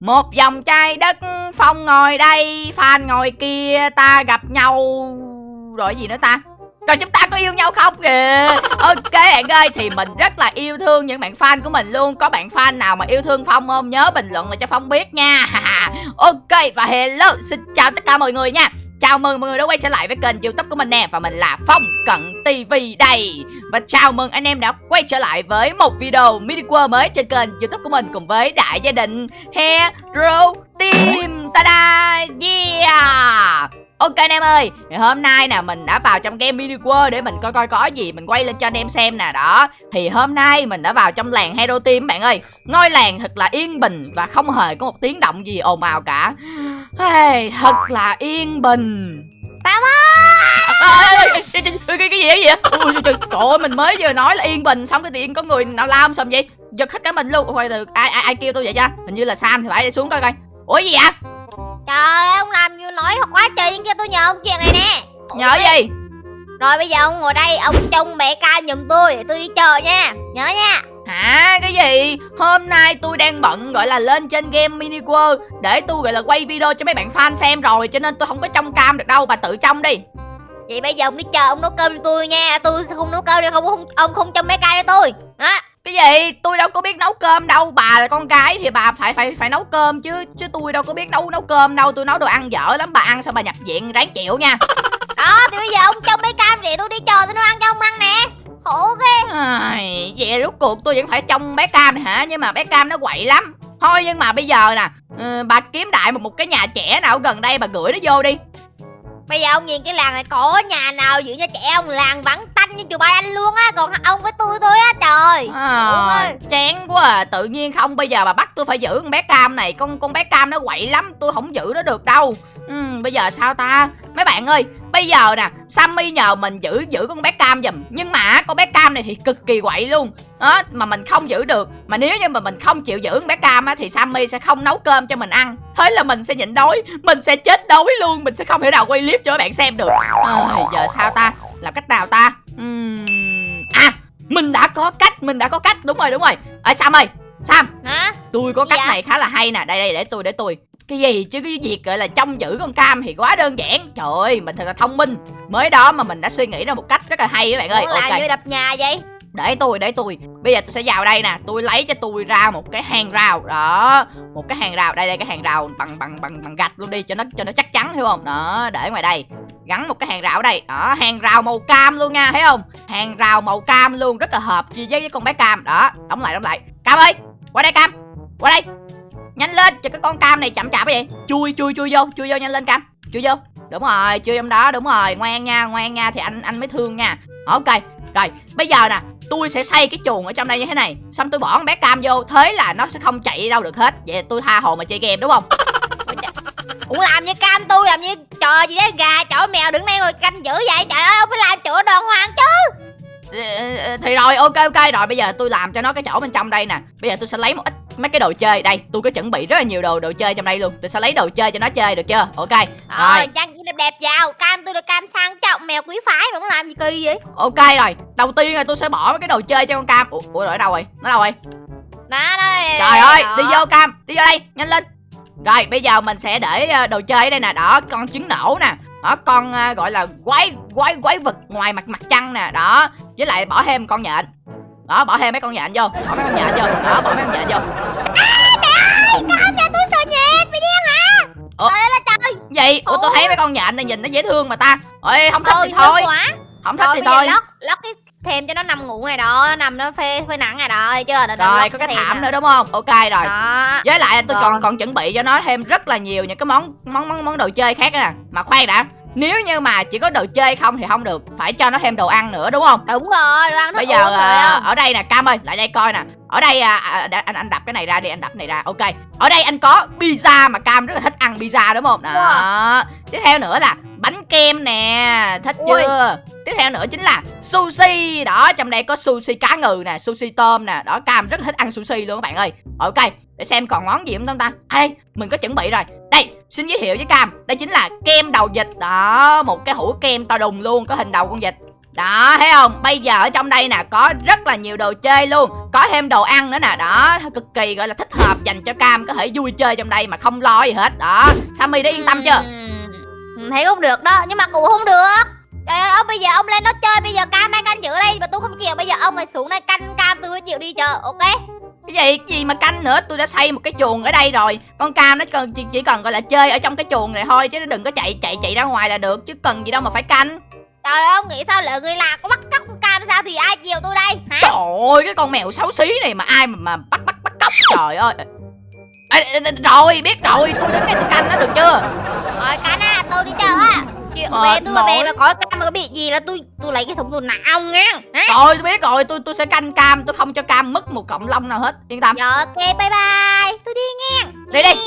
Một vòng chai đất Phong ngồi đây, Phan ngồi kia, Ta gặp nhau. Rồi gì nữa ta? Rồi chúng ta có yêu nhau không? Kìa. Ok bạn ơi, Thì mình rất là yêu thương những bạn fan của mình luôn. Có bạn fan nào mà yêu thương Phong không? Nhớ bình luận lại cho Phong biết nha. Ok, và hello, Xin chào tất cả mọi người nha. Chào mừng mọi người đã quay trở lại với kênh youtube của mình nè Và mình là Phong Cận TV đây Và chào mừng anh em đã quay trở lại với một video mini world mới trên kênh youtube của mình Cùng với đại gia đình Hero Team Ta-da Yeah Ok anh em ơi, thì hôm nay nè mình đã vào trong game mini world để mình coi coi có gì mình quay lên cho anh em xem nè đó. Thì hôm nay mình đã vào trong làng Hero Team bạn ơi. Ngôi làng thật là yên bình và không hề có một tiếng động gì ồn ào cả. Hey, thật là yên bình. Phạm ơi! cái, cái, cái, cái gì vậy? Ui, trời, trời ơi, mình mới vừa nói là yên bình xong cái tiền có người nào lao xong vậy? Giật hết cả mình luôn. Ôi, từ ai ai ai kêu tôi vậy cha? Hình như là Sam thì phải đi xuống coi coi. Ủa gì vậy? Trời ơi, ông làm như nói quá trời kia tôi nhờ ông chuyện này nè Nhớ gì? Rồi bây giờ ông ngồi đây, ông trông mẹ cam giùm tôi để tôi đi chờ nha Nhớ nha Hả? Cái gì? Hôm nay tôi đang bận gọi là lên trên game mini world Để tôi gọi là quay video cho mấy bạn fan xem rồi Cho nên tôi không có trông cam được đâu Bà tự trông đi. Vậy bây giờ ông đi chờ ông nấu cơm cho tôi nha. Tôi sẽ không nấu cơm đâu không, không ông không trông mẹ cam cho tôi. Đó cái gì? Tôi đâu có biết nấu cơm đâu bà là con gái thì bà phải phải phải nấu cơm chứ chứ tôi đâu có biết nấu nấu cơm đâu. Tôi nấu đồ ăn dở lắm bà ăn sao bà nhập viện ráng chịu nha. Đó thì bây giờ ông trông mấy cam để tôi đi chờ tôi nấu ăn cho ông ăn nè khổ ghê. À, vậy lúc cuộc tôi vẫn phải trông bé cam này hả? Nhưng mà bé cam nó quậy lắm. Thôi nhưng mà bây giờ nè uh, bà kiếm đại một, một cái nhà trẻ nào gần đây bà gửi nó vô đi. Bây giờ ông nhìn cái làng này có nhà nào giữ cho trẻ ông làng vắng tanh như chùa Ba Anh luôn á? Còn ông với tôi thôi á trời. À, Chán quá à. Tự nhiên không bây giờ bà bắt tôi phải giữ con bé Cam này. Con con bé Cam nó quậy lắm Tôi không giữ nó được đâu. Ừ, Bây giờ sao ta? Mấy bạn ơi Bây giờ nè Sammy nhờ mình giữ giữ con bé Cam giùm. Nhưng mà con bé Cam này thì cực kỳ quậy luôn. Đó mà mình không giữ được. Mà nếu như mà mình không chịu giữ con bé cam á thì sammy sẽ không nấu cơm cho mình ăn. Thế là mình sẽ nhịn đói. Mình sẽ chết đói luôn. Mình sẽ không thể nào quay clip cho các bạn xem được. À, giờ sao ta? Làm cách nào ta? Uhm... à mình đã có cách mình đã có cách. Đúng rồi đúng rồi. Ở sam ơi sam hả? tôi có cách dạ? này khá là hay nè. Đây đây để tôi để tôi cái gì chứ? Cái việc gọi là trông giữ con cam thì quá đơn giản. Trời ơi mình thật là thông minh. Mới đó mà mình đã suy nghĩ ra một cách rất là hay các bạn ơi. Ủa okay. như đập nhà vậy? Để tôi để tôi. Bây giờ tôi sẽ vào đây nè. Tôi lấy cho tôi ra một cái hàng rào. Đó một cái hàng rào. Đây đây cái hàng rào bằng bằng bằng bằng gạch luôn đi cho nó cho nó chắc chắn hiểu không? Đó để ngoài đây. Gắn một cái hàng rào ở đây. Đó hàng rào màu cam luôn nha thấy không? Hàng rào màu cam luôn rất là hợp chi với con bé cam. Đó đóng lại đóng lại. Cam ơi qua đây cam. Qua đây nhanh lên cho cái con cam này chậm chạp vậy. Chui chui chui vô chui vô nhanh lên cam. Chui vô. Đúng rồi chui trong đó đúng rồi. Ngoan nha ngoan nha thì anh anh mới thương nha. Ok rồi bây giờ nè tôi sẽ xây cái chuồng ở trong đây như thế này. Xong tôi bỏ con bé cam vô thế là nó sẽ không chạy đâu được hết. Vậy tôi tha hồ mà chơi game đúng không? Ủa làm như cam tôi làm như trò gì đó gà chó mèo đứng đây ngồi canh giữ vậy. Trời ơi ông phải làm chỗ đàng hoàng chứ. Ờ, ờ, thì rồi ok ok. Rồi bây giờ tôi làm cho nó cái chỗ bên trong đây nè. Bây giờ tôi sẽ lấy một ít mấy cái đồ chơi đây tôi có chuẩn bị rất là nhiều đồ đồ chơi trong đây luôn. Tôi sẽ lấy đồ chơi cho nó chơi được chưa? Ok rồi, rồi. trang đẹp đẹp vào. Cam tôi là cam sang trọng mèo quý phái mà muốn làm gì kỳ vậy? Ok rồi đầu tiên là tôi sẽ bỏ mấy cái đồ chơi cho con cam. Ủa, ủa ở đâu rồi? Nó đâu rồi? Đó đây. Trời ơi đi vô cam đi vô đây nhanh lên. Rồi bây giờ mình sẽ để ờ, đồ chơi ở đây nè. Đó con trứng nổ nè. Đó con uh, gọi là quái quái quái vật ngoài mặt mặt trăng nè. Đó với lại bỏ thêm con nhện đó bỏ thêm mấy con nhện vô. Bỏ mấy con nhện vô. Đó bỏ mấy con nhện vô. À, trời ơi nhà tôi sợ nhện mày điên hả Ủa? trời là trời. Gì ủa tôi thấy mấy con nhện này nhìn nó dễ thương mà ta. Ơi không thích ừ, thì thôi. Quá. không thích thì thôi lót lót cái thêm cho nó nằm ngủ này đó. Nằm nó phê phê nặng này đó chưa? Rồi có cái thảm nữa đúng không? Ok rồi. Đó. với lại tôi còn còn chuẩn bị cho nó thêm rất là nhiều những cái món món món món đồ chơi khác nè. Mà khoan đã nếu như mà chỉ có đồ chơi không thì không được phải cho nó thêm đồ ăn nữa đúng không? Đúng rồi đồ ăn bây giờ uh, ở đây nè cam ơi lại đây coi nè. Ở đây à, à, anh anh đập cái này ra đi anh đập cái này ra ok. Ở đây anh có pizza mà cam rất là thích ăn pizza đúng không? Đó. Tiếp theo nữa là bánh kem nè thích Ui. chưa? Tiếp theo nữa chính là sushi. Đó trong đây có sushi cá ngừ nè sushi tôm nè. Đó cam rất là thích ăn sushi luôn các bạn ơi. Ok để xem còn món gì không ta? À đây mình có chuẩn bị rồi xin giới thiệu với cam, đây chính là kem đầu vịt đó, một cái hũ kem to đùng luôn, có hình đầu con vịt. Đó, thấy không? Bây giờ ở trong đây nè, có rất là nhiều đồ chơi luôn. Có thêm đồ ăn nữa nè. Đó cực kỳ gọi là thích hợp dành cho Cam, Có thể vui chơi trong đây mà không lo gì hết. Đó, Sammy đã yên tâm chưa? Thấy không được đó, Nhưng mà cụ không được. Trời ơi, ông bây giờ ông lên đó chơi, Bây giờ cam đang canh giữ đây, Mà tôi không chịu. Bây giờ ông phải xuống đây canh cam, tôi mới chịu đi chờ Ok? Cái gì? Cái gì mà canh nữa? Tôi đã xây một cái chuồng ở đây rồi. Con Cam nó cần chỉ, chỉ cần gọi là chơi ở trong cái chuồng này thôi Chứ nó đừng có chạy chạy chạy ra ngoài là được Chứ cần gì đâu mà phải canh. Trời ơi ông nghĩ sao lỡ người là có bắt cóc con cam sao Thì ai chịu tôi đây? Hả? Trời ơi cái con mèo xấu xí này mà ai mà, mà bắt bắt bắt cóc? Trời ơi. Ê, rồi biết rồi tôi đứng đây tôi canh nó được chưa? Rồi canh á tôi đi chờ á Chuyện Về tôi mà mỏi. mà có cam mà có bị gì là tôi tôi lấy cái súng tôi nã ông nghe Rồi tôi biết rồi tôi tôi sẽ canh Cam Tôi không cho Cam mất một cọng lông nào hết. Yên tâm. Rồi ok bye bye. Tôi đi nghe Đi đi.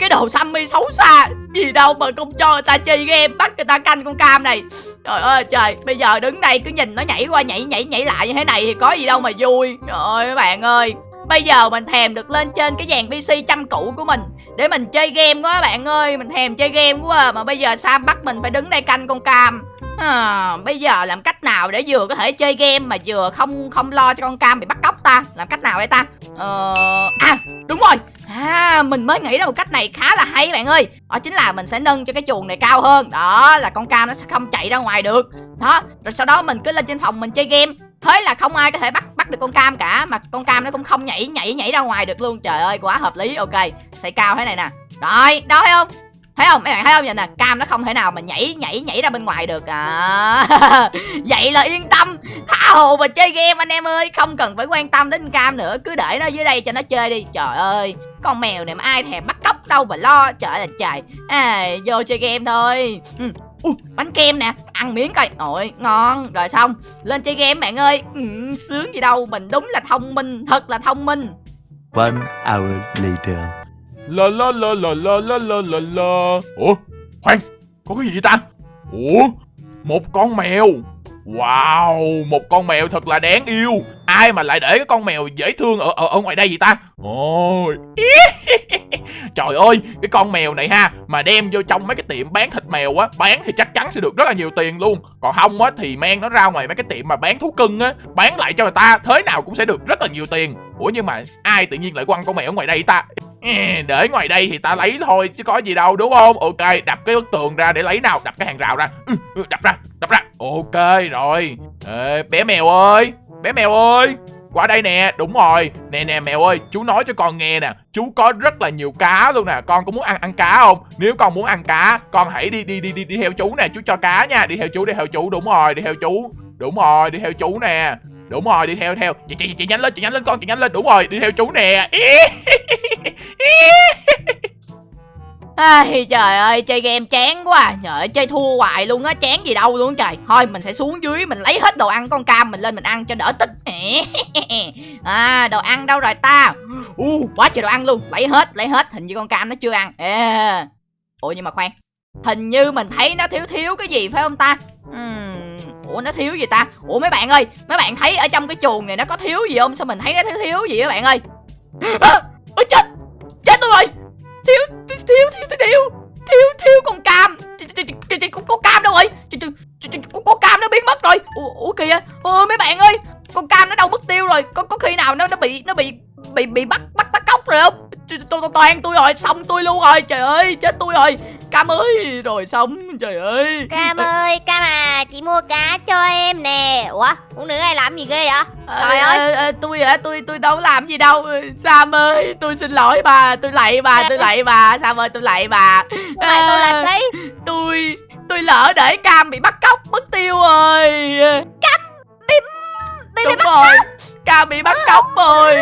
Cái đồ Sammy xấu xa Gì đâu mà không cho người ta chơi game Bắt người ta canh con Cam này. Trời ơi trời Bây giờ đứng đây cứ nhìn nó nhảy qua nhảy nhảy nhảy lại như thế này Thì có gì đâu mà vui. Trời ơi các bạn ơi Bây giờ mình thèm được lên trên cái dàn PC chăm cũ của mình. Để mình chơi game quá bạn ơi Mình thèm chơi game quá à. Mà bây giờ Sam bắt mình phải đứng đây canh con Cam? À, Bây giờ làm cách nào để vừa có thể chơi game Mà vừa không không lo cho con Cam bị bắt cóc ta? Làm cách nào đây ta? Ờ... À đúng rồi. À mình mới nghĩ ra một cách này khá là hay bạn ơi. Đó chính là mình sẽ nâng cho cái chuồng này cao hơn. Đó là con Cam nó sẽ không chạy ra ngoài được. Đó Rồi sau đó mình cứ lên trên phòng mình chơi game. Thế là không ai có thể bắt bắt được con Cam cả Mà con Cam nó cũng không nhảy nhảy nhảy ra ngoài được luôn. Trời ơi quá hợp lý. Ok Xây cao thế này nè. Rồi đó thấy không? Thấy không? Mấy bạn thấy không? Vậy nè Cam nó không thể nào mà nhảy nhảy nhảy ra bên ngoài được. À Vậy là yên tâm. Tha hồ mà chơi game anh em ơi. Không cần phải quan tâm đến Cam nữa. Cứ để nó dưới đây cho nó chơi đi. Trời ơi Con mèo này mà ai thèm bắt cóc đâu mà lo. Trời là trời. À, Vô chơi game thôi. Ừ. Ui, bánh kem nè ăn miếng coi. Ôi ngon. Rồi xong lên chơi game bạn ơi. Ừ, sướng gì đâu mình đúng là thông minh thật là thông minh. One hour later. La la la la la la la la la. Ủa khoan Có cái gì vậy ta? Ủa Một con mèo. Wow Một con mèo thật là đáng yêu Ai mà lại để cái con mèo dễ thương ở ở, ở ngoài đây vậy ta? Ôi. Trời ơi Cái con mèo này ha Mà đem vô trong mấy cái tiệm bán thịt mèo á Bán thì chắc chắn sẽ được rất là nhiều tiền luôn. Còn không á thì mang nó ra ngoài mấy cái tiệm mà bán thú cưng á Bán lại cho người ta Thế nào cũng sẽ được rất là nhiều tiền. Ủa nhưng mà ai tự nhiên lại quăng con mèo ở ngoài đây ta? Để ngoài đây thì ta lấy thôi chứ có gì đâu đúng không? Ok đập cái bức tường ra để lấy nào đập cái hàng rào ra. Ừ, ừ đập ra đập ra. Ok rồi. Ê, bé mèo ơi bé mèo ơi. Qua đây nè, đúng rồi. Nè nè, mèo ơi, chú nói cho con nghe nè. Chú có rất là nhiều cá luôn nè. Con có muốn ăn ăn cá không? Nếu con muốn ăn cá, con hãy đi đi đi đi đi theo chú nè. Chú cho cá nha. Đi theo chú, đi theo chú. Đúng rồi, đi theo chú. Đúng rồi, đi theo chú nè. Đúng rồi, đi theo theo. Chị chị chị nhanh lên, chị nhanh lên con, chị nhanh lên. Đúng rồi, đi theo chú nè. Ai, trời ơi chơi game chán quá à. Trời ơi chơi thua hoài luôn á Chán gì đâu luôn trời. Thôi mình sẽ xuống dưới Mình lấy hết đồ ăn con cam Mình lên mình ăn cho đỡ tức À đồ ăn đâu rồi ta? Uh, Quá trời đồ ăn luôn. Lấy hết lấy hết Hình như con cam nó chưa ăn. À. Ủa nhưng mà khoan. Hình như mình thấy nó thiếu thiếu cái gì phải không ta? Uhm, Ủa nó thiếu gì ta? Ủa mấy bạn ơi Mấy bạn thấy ở trong cái chuồng này nó có thiếu gì không? Sao mình thấy nó thiếu thiếu gì các bạn ơi? À, Ôi chết! Chết tôi rồi! Thiếu thiếu thiếu thiếu thiếu. Thiếu thiếu con cam. Chị ch- con cam đâu rồi. Có con cam nó biến mất rồi. Ủa, kìa. Ôi mấy bạn ơi con cam nó đâu mất tiêu rồi. Có có khi nào nó nó bị nó bị bị bị bắt bắt bắt cóc rồi không? Toàn tôi rồi xong tôi luôn rồi. Trời ơi chết tôi rồi cam ơi rồi xong trời ơi. Cam ơi Cam à chị mua cá cho em nè. Ủa con nữ này làm gì ghê vậy? Trời Ờ, ơi. ờ, ờ, tôi hả? Tôi tôi đâu làm gì đâu. Ờ, Sam ơi tôi xin lỗi bà tôi lạy bà tôi lạy bà. Sam ơi tôi lạy bà. Lại tôi làm À, đấy tôi tôi lỡ để cam bị bắt cóc mất tiêu rồi. Cam bị bị đúng rồi cam bị bắt cóc rồi.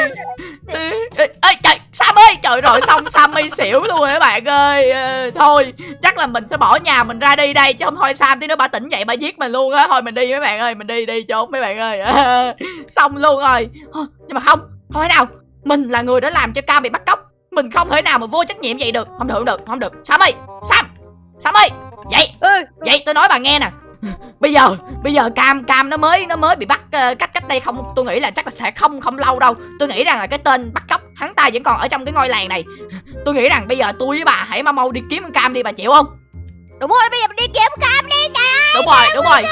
Ê, ê, ê, trời sam ơi trời rồi xong sammy xỉu luôn rồi các bạn ơi. Ờ, thôi chắc là mình sẽ bỏ nhà mình ra đi đây chứ không thôi sam tí nữa bà tỉnh dậy bà giết mình luôn á. Thôi mình đi mấy bạn ơi mình đi đi trốn mấy bạn ơi. Xong luôn rồi. Nhưng mà không không thể nào. Mình là người đã làm cho cam bị bắt cóc. Mình không thể nào mà vô trách nhiệm vậy được. Không được không được không được. Sam ơi sam sam ơi vậy vậy tôi nói bà nghe nè. Bây giờ bây giờ cam cam nó mới nó mới bị bắt ờ, cách cách đây không tôi nghĩ là chắc là sẽ không không lâu đâu. Tôi nghĩ rằng là cái tên bắt cóc hắn ta vẫn còn ở trong cái ngôi làng này. Tôi nghĩ rằng bây giờ tôi với bà hãy mau mau đi kiếm con cam đi bà chịu không? Đúng rồi bây giờ mình đi kiếm cam đi trời đúng rồi đúng rồi.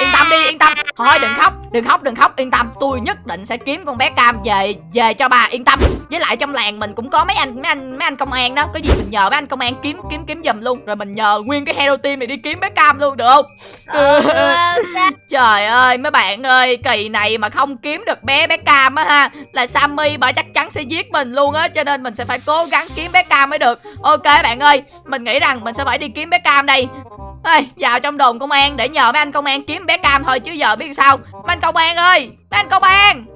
yên tâm đi yên tâm. Thôi đừng khóc đừng khóc đừng khóc yên tâm. Tôi nhất định sẽ kiếm con bé cam về về cho bà yên tâm. Với lại trong làng mình cũng có mấy anh mấy anh mấy anh công an đó. Có gì mình nhờ mấy anh công an kiếm kiếm kiếm giùm luôn. Rồi mình nhờ nguyên cái hero team này đi kiếm bé cam luôn được không? Ừ. Trời ơi mấy bạn ơi Kỳ này mà không kiếm được bé bé Cam á ha Là Sammy bà chắc chắn sẽ giết mình luôn á Cho nên mình sẽ phải cố gắng kiếm bé Cam mới được. Ok bạn ơi Mình nghĩ rằng mình sẽ phải đi kiếm bé Cam đây. Ê, vào trong đồn công an để nhờ mấy anh công an kiếm bé Cam thôi chứ giờ biết sao. Mấy anh công an ơi Mấy anh công an!